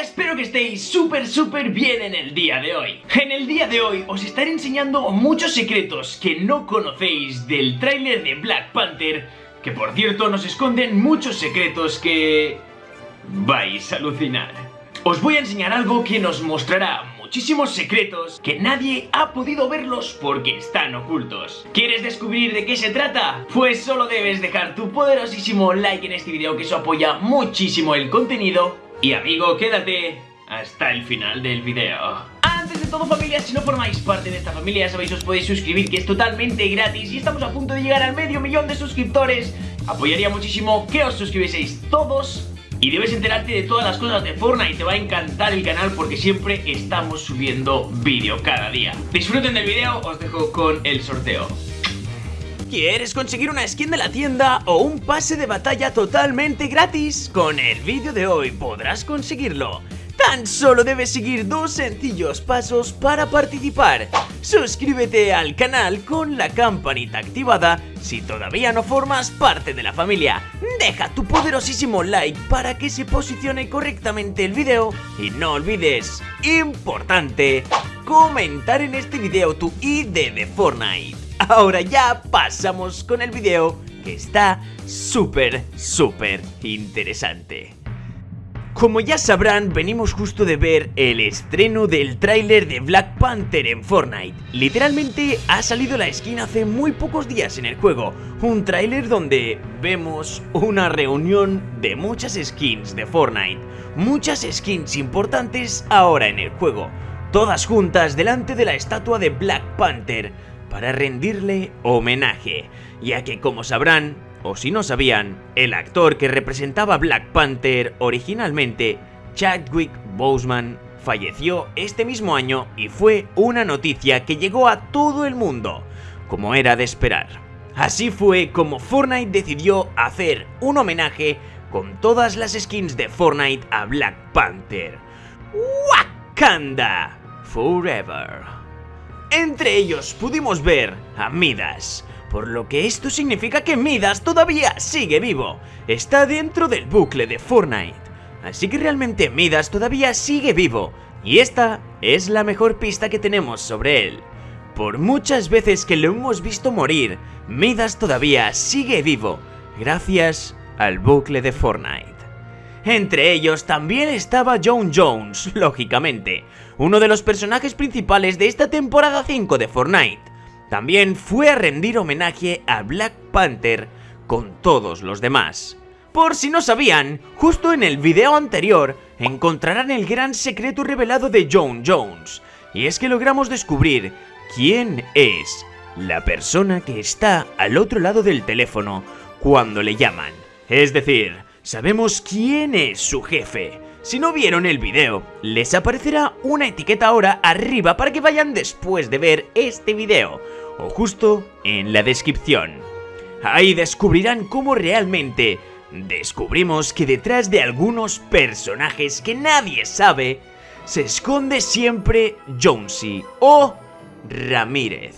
Espero que estéis súper súper bien en el día de hoy En el día de hoy os estaré enseñando muchos secretos que no conocéis del tráiler de Black Panther Que por cierto nos esconden muchos secretos que... vais a alucinar Os voy a enseñar algo que nos mostrará muchísimos secretos que nadie ha podido verlos porque están ocultos. ¿Quieres descubrir de qué se trata? Pues solo debes dejar tu poderosísimo like en este video que eso apoya muchísimo el contenido. Y amigo, quédate hasta el final del video. Antes de todo familia, si no formáis parte de esta familia ya sabéis os podéis suscribir que es totalmente gratis y estamos a punto de llegar al medio millón de suscriptores. Apoyaría muchísimo que os suscribieseis todos y debes enterarte de todas las cosas de Fortnite, te va a encantar el canal porque siempre estamos subiendo vídeo cada día. Disfruten del vídeo, os dejo con el sorteo. ¿Quieres conseguir una skin de la tienda o un pase de batalla totalmente gratis? Con el vídeo de hoy podrás conseguirlo. Tan solo debes seguir dos sencillos pasos para participar. Suscríbete al canal con la campanita activada si todavía no formas parte de la familia. Deja tu poderosísimo like para que se posicione correctamente el video y no olvides, importante, comentar en este video tu ID de Fortnite. Ahora ya pasamos con el video que está súper, súper interesante. Como ya sabrán, venimos justo de ver el estreno del tráiler de Black Panther en Fortnite. Literalmente ha salido la skin hace muy pocos días en el juego, un tráiler donde vemos una reunión de muchas skins de Fortnite, muchas skins importantes ahora en el juego, todas juntas delante de la estatua de Black Panther para rendirle homenaje, ya que como sabrán, o si no sabían, el actor que representaba Black Panther originalmente, Chadwick Boseman, falleció este mismo año y fue una noticia que llegó a todo el mundo, como era de esperar. Así fue como Fortnite decidió hacer un homenaje con todas las skins de Fortnite a Black Panther. Wakanda Forever. Entre ellos pudimos ver a Midas, por lo que esto significa que Midas todavía sigue vivo, está dentro del bucle de Fortnite. Así que realmente Midas todavía sigue vivo, y esta es la mejor pista que tenemos sobre él. Por muchas veces que lo hemos visto morir, Midas todavía sigue vivo, gracias al bucle de Fortnite. Entre ellos también estaba John Jones, lógicamente, uno de los personajes principales de esta temporada 5 de Fortnite también fue a rendir homenaje a Black Panther con todos los demás. Por si no sabían, justo en el video anterior encontrarán el gran secreto revelado de John Jones, y es que logramos descubrir quién es la persona que está al otro lado del teléfono cuando le llaman. Es decir, sabemos quién es su jefe. Si no vieron el video, les aparecerá una etiqueta ahora arriba para que vayan después de ver este video o justo en la descripción. Ahí descubrirán cómo realmente descubrimos que detrás de algunos personajes que nadie sabe, se esconde siempre Jonesy o Ramírez.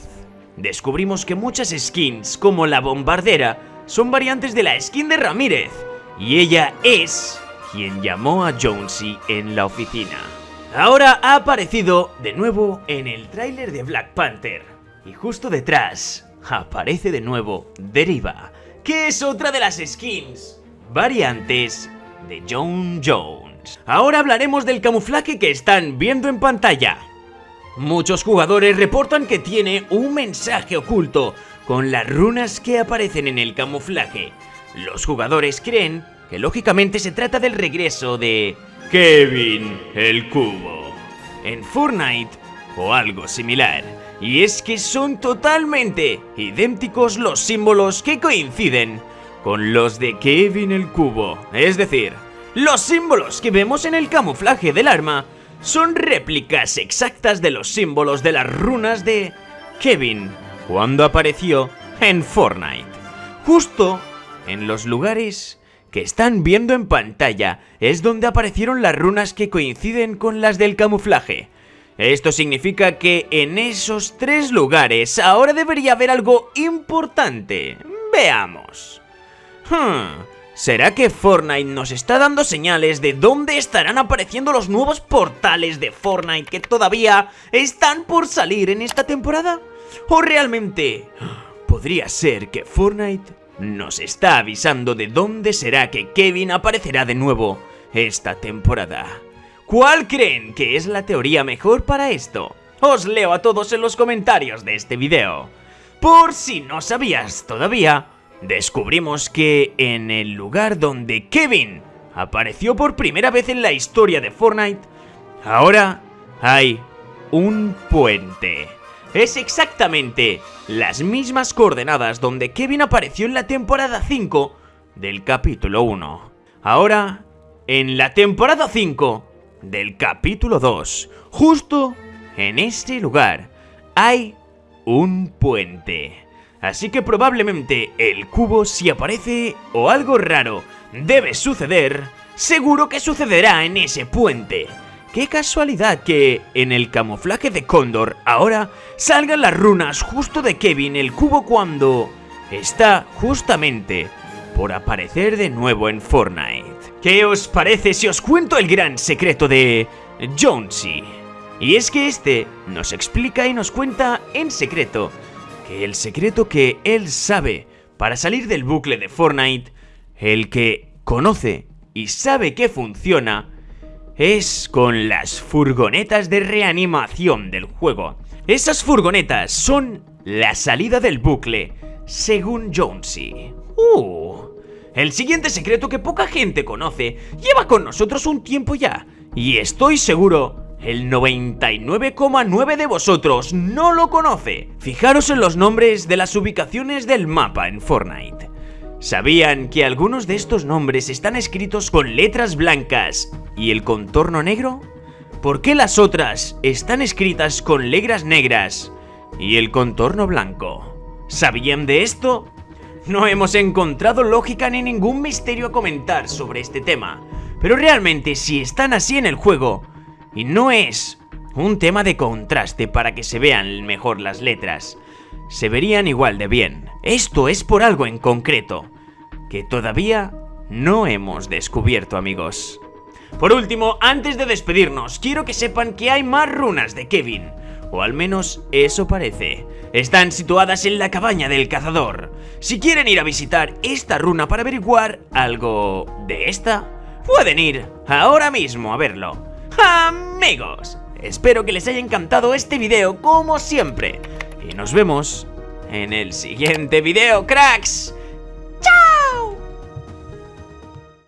Descubrimos que muchas skins, como la bombardera, son variantes de la skin de Ramírez, y ella es quien llamó a Jonesy en la oficina. Ahora ha aparecido de nuevo en el tráiler de Black Panther, y justo detrás aparece de nuevo Deriva, que es otra de las skins variantes de John Jones. Ahora hablaremos del camuflaje que están viendo en pantalla. Muchos jugadores reportan que tiene un mensaje oculto con las runas que aparecen en el camuflaje. Los jugadores creen que lógicamente se trata del regreso de Kevin el Cubo en Fortnite o algo similar. Y es que son totalmente idénticos los símbolos que coinciden con los de Kevin el Cubo. Es decir, los símbolos que vemos en el camuflaje del arma son réplicas exactas de los símbolos de las runas de Kevin cuando apareció en Fortnite. Justo en los lugares que están viendo en pantalla es donde aparecieron las runas que coinciden con las del camuflaje. Esto significa que en esos tres lugares ahora debería haber algo importante. Veamos. Hmm, ¿Será que Fortnite nos está dando señales de dónde estarán apareciendo los nuevos portales de Fortnite que todavía están por salir en esta temporada? ¿O realmente podría ser que Fortnite nos está avisando de dónde será que Kevin aparecerá de nuevo esta temporada? ¿Cuál creen que es la teoría mejor para esto? Os leo a todos en los comentarios de este video. Por si no sabías todavía, descubrimos que en el lugar donde Kevin apareció por primera vez en la historia de Fortnite, ahora hay un puente. Es exactamente las mismas coordenadas donde Kevin apareció en la temporada 5 del capítulo 1. Ahora, en la temporada 5 del capítulo 2, justo en este lugar, hay un puente. Así que probablemente el cubo si aparece o algo raro debe suceder, seguro que sucederá en ese puente. Qué casualidad que en el camuflaje de Cóndor ahora salgan las runas justo de Kevin el cubo cuando está justamente por aparecer de nuevo en Fortnite. ¿Qué os parece si os cuento el gran secreto de Jonesy? Y es que este nos explica y nos cuenta en secreto que el secreto que él sabe para salir del bucle de Fortnite, el que conoce y sabe que funciona, es con las furgonetas de reanimación del juego. Esas furgonetas son la salida del bucle, según Jonesy. ¡Uh! El siguiente secreto que poca gente conoce lleva con nosotros un tiempo ya, y estoy seguro el 99,9 de vosotros no lo conoce. Fijaros en los nombres de las ubicaciones del mapa en Fortnite. ¿Sabían que algunos de estos nombres están escritos con letras blancas y el contorno negro? ¿Por qué las otras están escritas con letras negras y el contorno blanco? ¿Sabían de esto? No hemos encontrado lógica ni ningún misterio a comentar sobre este tema, pero realmente si están así en el juego, y no es un tema de contraste para que se vean mejor las letras. Se verían igual de bien. Esto es por algo en concreto, que todavía no hemos descubierto amigos. Por último, antes de despedirnos, quiero que sepan que hay más runas de Kevin. O al menos eso parece. Están situadas en la cabaña del cazador. Si quieren ir a visitar esta runa para averiguar algo de esta, pueden ir ahora mismo a verlo. Amigos, espero que les haya encantado este video como siempre. Y nos vemos en el siguiente video, cracks.